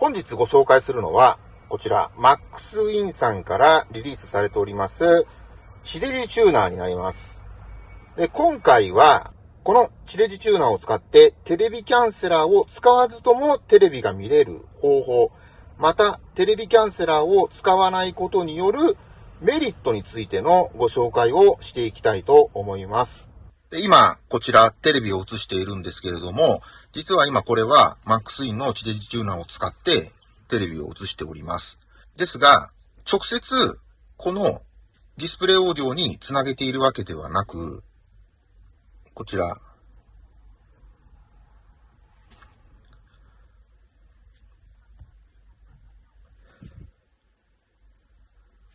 本日ご紹介するのは、こちら、マックスウィンさんからリリースされております、地デジチューナーになります。で、今回は、この地デジチューナーを使ってテレビキャンセラーを使わずともテレビが見れる方法、またテレビキャンセラーを使わないことによるメリットについてのご紹介をしていきたいと思います。で今、こちらテレビを映しているんですけれども、実は今これは MaxIn の地デジチューナーを使ってテレビを映しております。ですが、直接このディスプレイオーディオにつなげているわけではなく、こちら、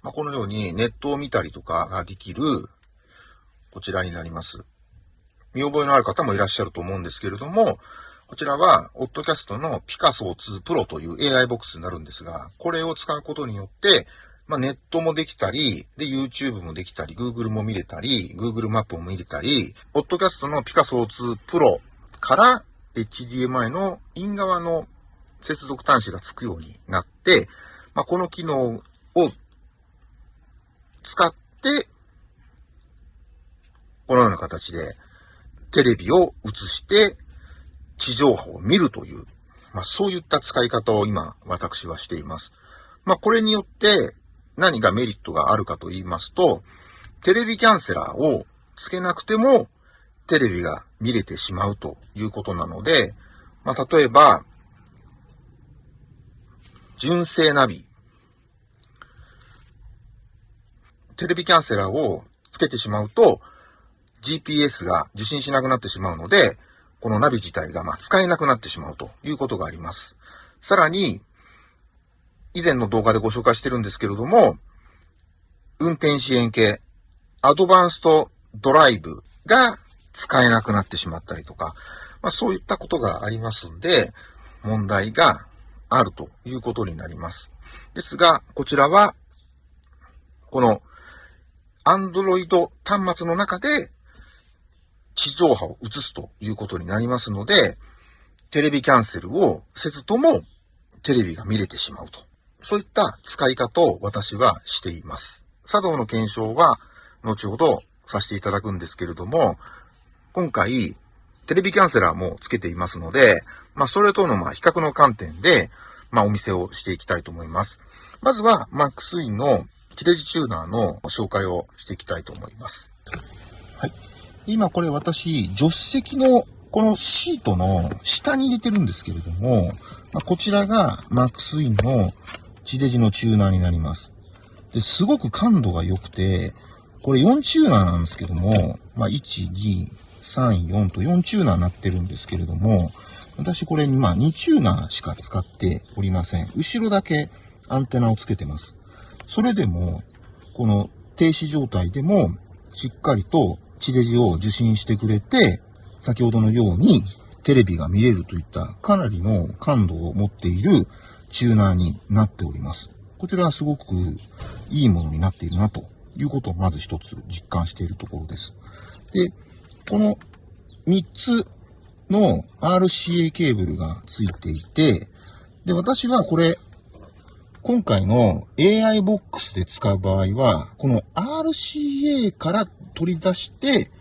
まあ、このようにネットを見たりとかができる、こちらになります。見覚えのある方もいらっしゃると思うんですけれども、こちらは、オッドキャストのピカソ2 Pro という AI ボックスになるんですが、これを使うことによって、まあ、ネットもできたり、で、YouTube もできたり、Google も見れたり、Google マップも見れたり、ポッドキャストのピカソ2 Pro から HDMI のイン側の接続端子がつくようになって、まあ、この機能を使って、このような形でテレビを映して地上波を見るという、まあ、そういった使い方を今私はしています。まあ、これによって何がメリットがあるかと言いますと、テレビキャンセラーをつけなくてもテレビが見れてしまうということなので、まあ、例えば、純正ナビ。テレビキャンセラーをつけてしまうと、GPS が受信しなくなってしまうので、このナビ自体がま使えなくなってしまうということがあります。さらに、以前の動画でご紹介してるんですけれども、運転支援系、アドバンストドライブが使えなくなってしまったりとか、まあ、そういったことがありますんで、問題があるということになります。ですが、こちらは、この Android 端末の中で地上波を映すということになりますので、テレビキャンセルをせずともテレビが見れてしまうとそういった使い方を私はしています。作動の検証は後ほどさせていただくんですけれども、今回、テレビキャンセラーもつけていますので、まあ、それとのまあ比較の観点で、まあ、お見せをしていきたいと思います。まずは、マックスインの切れ字チューナーの紹介をしていきたいと思います。今これ私、助手席のこのシートの下に入れてるんですけれども、まあ、こちらがマックスインの地デジのチューナーになります。で、すごく感度が良くて、これ4チューナーなんですけども、まあ、1、2、3、4と4チューナーになってるんですけれども、私これにま2チューナーしか使っておりません。後ろだけアンテナをつけてます。それでも、この停止状態でも、しっかりと地デジを受信してくれて、先ほどのようにテレビが見れるといったかなりの感度を持っているチューナーになっております。こちらはすごくいいものになっているなということをまず一つ実感しているところです。で、この3つの RCA ケーブルがついていて、で、私はこれ、今回の AI ボックスで使う場合は、この RCA から取り出して、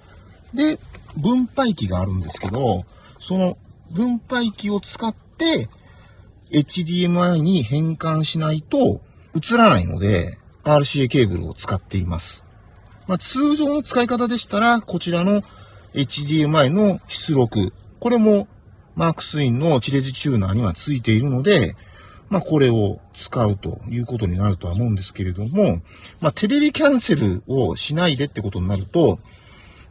で、分配器があるんですけど、その分配器を使って、HDMI に変換しないと映らないので、RCA ケーブルを使っています。まあ、通常の使い方でしたら、こちらの HDMI の出力。これもマークスインの地デジチューナーにはついているので、まあ、これを使うということになるとは思うんですけれども、まあ、テレビキャンセルをしないでってことになると、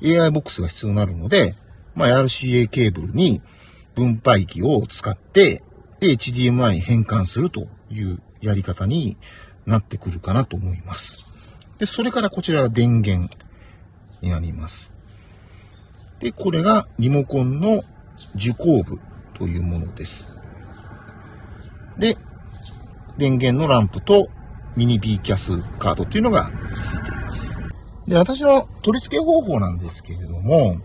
AI ボックスが必要になるので、まあ、RCA ケーブルに分配器を使って、HDMI に変換するというやり方になってくるかなと思います。で、それからこちらは電源になります。で、これがリモコンの受光部というものです。で、電源のランプとミニ B キャスカードというのがついています。で、私の取り付け方法なんですけれども、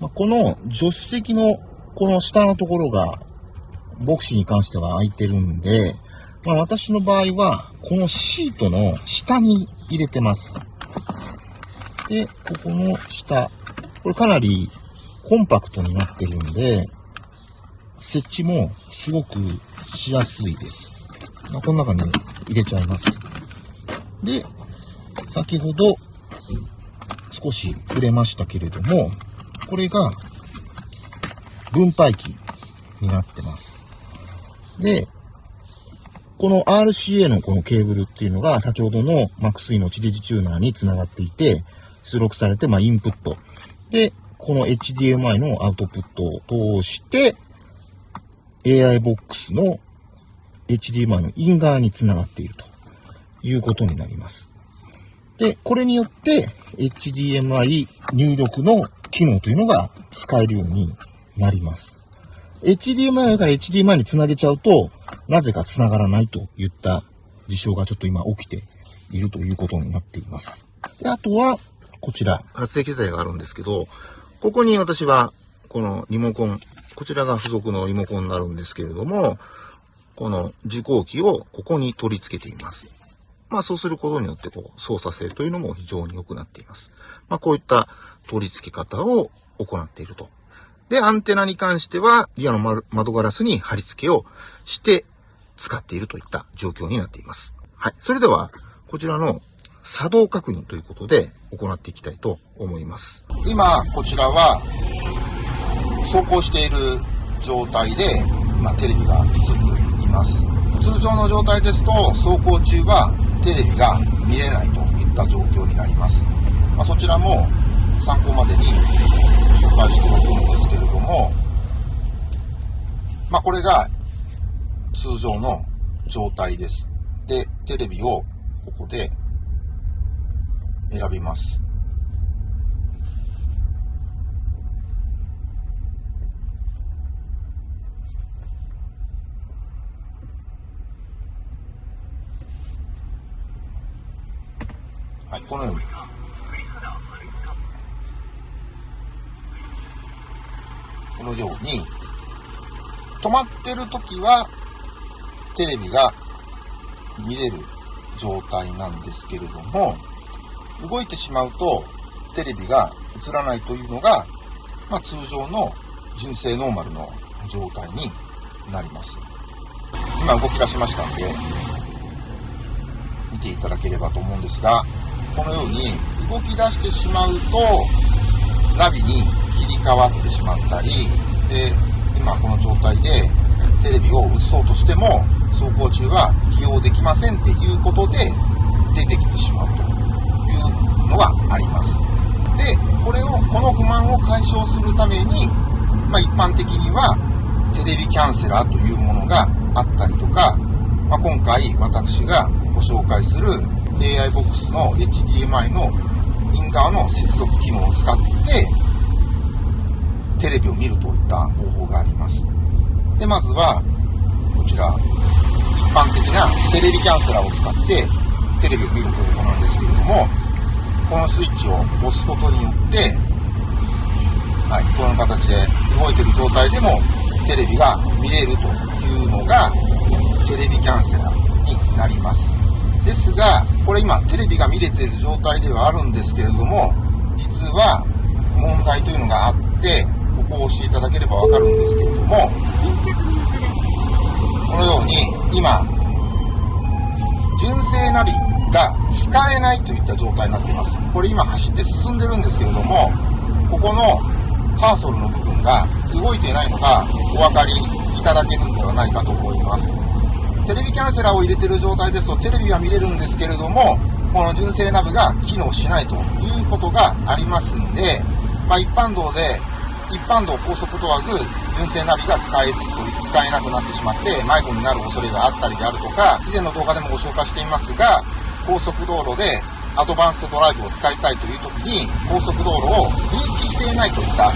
まこの助手席のこの下のところがボクシーに関しては開いてるんで、まあ私の場合は、このシートの下に入れてます。で、ここの下、これかなりコンパクトになってるんで、設置もすごくしやすいです。ま、この中に入れちゃいます。で、先ほど少し触れましたけれども、これが分配器になってます。で、この RCA のこのケーブルっていうのが先ほどの MAX3 の地デジチューナーにつながっていて、出力されて、まあ、インプット。で、この HDMI のアウトプットを通して、AI ボックスの HDMI のイン側につながっているということになります。で、これによって HDMI 入力の機能というのが使えるようになります。HDMI から HDMI につなげちゃうと、なぜか繋がらないといった事象がちょっと今起きているということになっています。であとは、こちら、発電機材があるんですけど、ここに私は、このリモコン、こちらが付属のリモコンになるんですけれども、この受光器をここに取り付けています。まあそうすることによってこう操作性というのも非常に良くなっています。まあこういった取り付け方を行っていると。で、アンテナに関してはリアの窓ガラスに貼り付けをして使っているといった状況になっています。はい。それでは、こちらの作動確認ということで行っていきたいと思います。今、こちらは走行している状態で、まあ、テレビが映っています。通常の状態ですと走行中はテレビが見れないといった状況になります。まあ、そちらも参考までに紹介しておくんですけれども、まあ、これが通常の状態です。で、テレビをここで選びます。はい、このように。このように、止まってる時は、テレビが見れる状態なんですけれども、動いてしまうと、テレビが映らないというのが、まあ、通常の純正ノーマルの状態になります。今動き出しましたんで、見ていただければと思うんですが、このように動き出してしまうとナビに切り替わってしまったりで今この状態でテレビを映そうとしても走行中は起用できませんっていうことで出てきてしまうというのがあります。でこれをこの不満を解消するために、まあ、一般的にはテレビキャンセラーというものがあったりとか、まあ、今回私がご紹介する AI ボックスの HDMI のイン側の接続機能を使ってテレビを見るといった方法があります。で、まずは、こちら、一般的なテレビキャンセラーを使ってテレビを見るというものなんですけれども、このスイッチを押すことによって、はい、この形で動いてる状態でもテレビが見れるというのがテレビキャンセラーになります。ですが、これ今テレビが見れている状態ではあるんですけれども、実は問題というのがあって、ここを押していただければわかるんですけれども、このように今、純正ナビが使えないといった状態になっています。これ今走って進んでるんですけれども、ここのカーソルの部分が動いていないのがお分かりいただけるんではないかと思います。テレビキャンセラーを入れてる状態ですとテレビは見れるんですけれどもこの純正ナビが機能しないということがありますんで、まあ、一般道で一般道高速問わず純正ナビが使えず使えなくなってしまって迷子になる恐れがあったりであるとか以前の動画でもご紹介していますが高速道路でアドバンストドライブを使いたいという時に高速道路を認識していないといった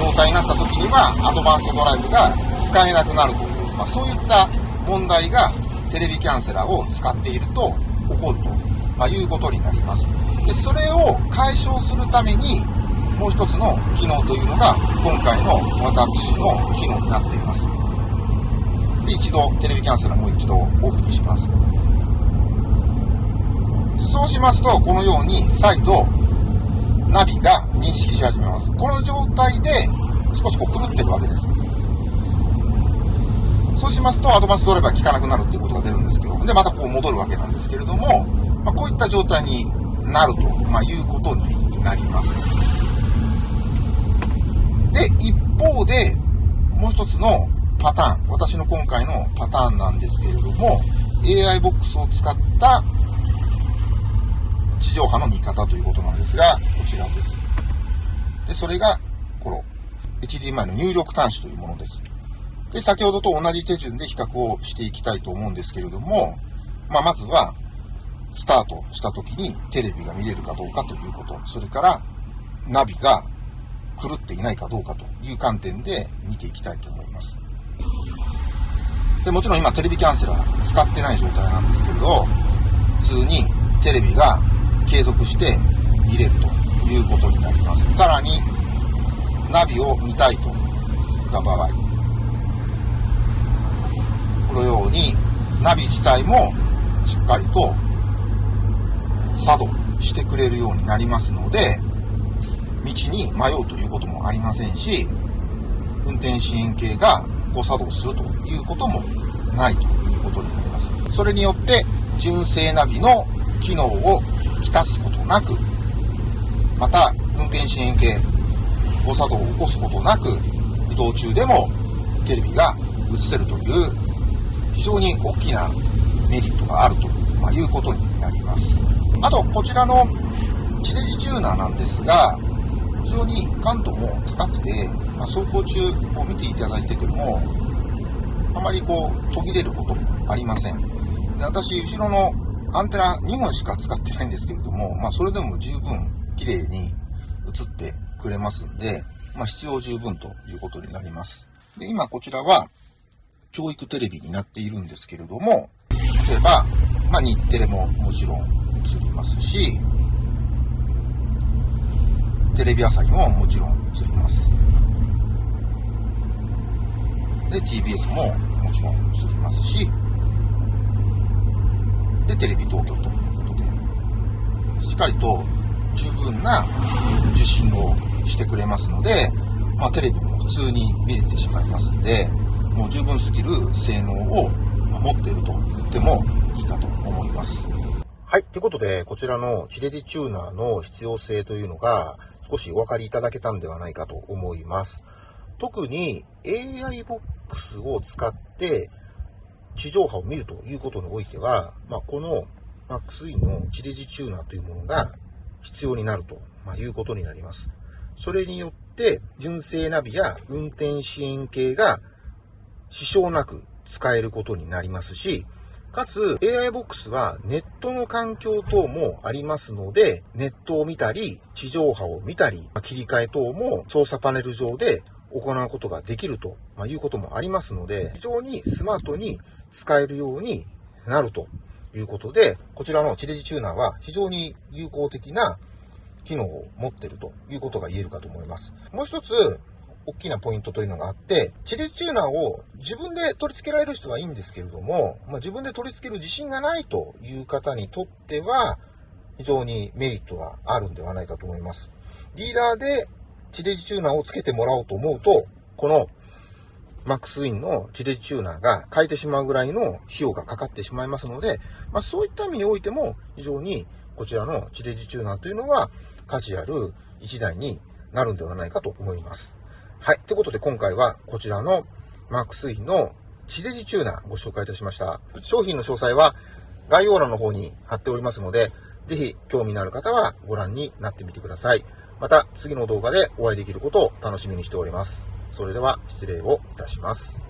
状態になった時にはアドバンストドライブが使えなくなるという、まあ、そういった問題がテレビキャンセラーを使っていると起こると、いうことになります。で、それを解消するために、もう一つの機能というのが、今回の私の機能になっています。で、一度テレビキャンセルもう一度オフにします。そうしますと、このように再度ナビが認識し始めます。この状態で少しこう狂ってるわけです。そうしますと、アドバンスドライバー効かなくなるっていうことが出るんですけど、で、またこう戻るわけなんですけれども、まあ、こういった状態になると、まあ、いうことになります。で、一方で、もう一つのパターン、私の今回のパターンなんですけれども、AI ボックスを使った地上波の見方ということなんですが、こちらです。で、それが、この HDMI の入力端子というものです。で、先ほどと同じ手順で比較をしていきたいと思うんですけれども、まあ、まずは、スタートした時にテレビが見れるかどうかということ、それからナビが狂っていないかどうかという観点で見ていきたいと思います。で、もちろん今テレビキャンセラー使ってない状態なんですけれど、普通にテレビが継続して見れるということになります。さらに、ナビを見たいといった場合、のようにナビ自体もしっかりと作動してくれるようになりますので、道に迷うということもありませんし、運転支援系が誤作動するということもないということになります。それによって、純正ナビの機能をきたすことなく、また、運転支援系、誤作動を起こすことなく、移動中でもテレビが映せるという非常に大きなメリットがあるということになります。あと、こちらの地デジチューナーなんですが、非常に感度も高くて、まあ、走行中を見ていただいてても、あまりこう途切れることもありません。で私、後ろのアンテナ2本しか使ってないんですけれども、まあ、それでも十分綺麗に映ってくれますんで、まあ、必要十分ということになります。で、今こちらは教育テレビになっているんですけれども、例えば、まあ、日テレももちろん映りますし、テレビ朝日ももちろん映ります。で、TBS ももちろん映りますし、で、テレビ東京ということで、しっかりと十分な受信をしてくれますので、まあ、テレビも普通に見れてしまいますんで、もう十分すぎる性能を持っていると言ってもいいかと思います。はい。ということで、こちらのチレディチューナーの必要性というのが少しお分かりいただけたんではないかと思います。特に AI ボックスを使って地上波を見るということにおいては、まあ、この MaxE の地デジチューナーというものが必要になると、いうことになります。それによって、純正ナビや運転支援系が支障なく使えることになりますし、かつ AI ボックスはネットの環境等もありますので、ネットを見たり、地上波を見たり、切り替え等も操作パネル上で行うことができるということもありますので、非常にスマートに使えるようになるということで、こちらの地デジチューナーは非常に有効的な機能を持っているということが言えるかと思います。もう一つ、大きなポイントというのがあって、地デジチューナーを自分で取り付けられる人はいいんですけれども、まあ、自分で取り付ける自信がないという方にとっては、非常にメリットがあるんではないかと思います。ディーラーで地デジチューナーを付けてもらおうと思うと、このマックスウィンの地デジチューナーが変えてしまうぐらいの費用がかかってしまいますので、まあ、そういった意味においても非常にこちらの地デジチューナーというのは価値ある一台になるんではないかと思います。はい。ということで今回はこちらのマークスインの地デジチューナーご紹介いたしました。商品の詳細は概要欄の方に貼っておりますので、ぜひ興味のある方はご覧になってみてください。また次の動画でお会いできることを楽しみにしております。それでは失礼をいたします。